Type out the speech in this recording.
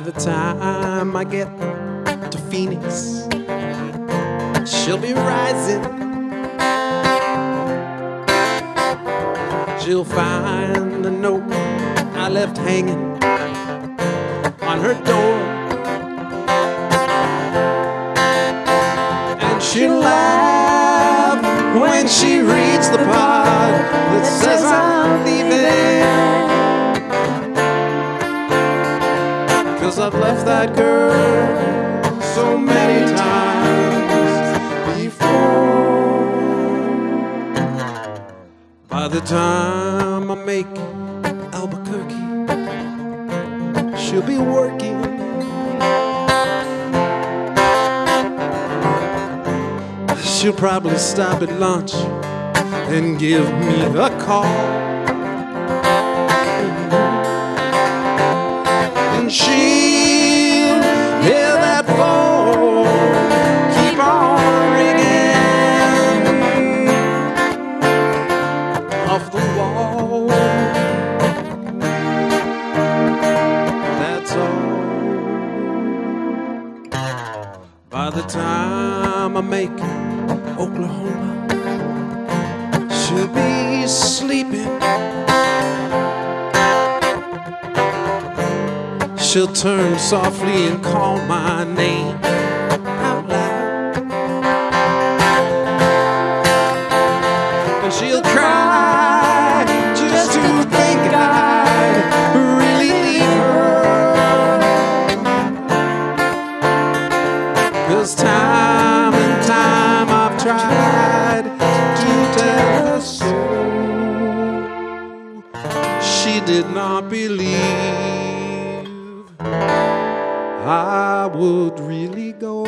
the time I get to Phoenix, she'll be rising. She'll find the note I left hanging on her door. And she'll laugh when she reads the part That girl so many times before. By the time I make Albuquerque, she'll be working. She'll probably stop at lunch and give me a call. By the time I make it, Oklahoma, she'll be sleeping. She'll turn softly and call my name out loud. And she'll cry just to think I'd Cause time and time I've tried to tell her so. She did not believe I would really go.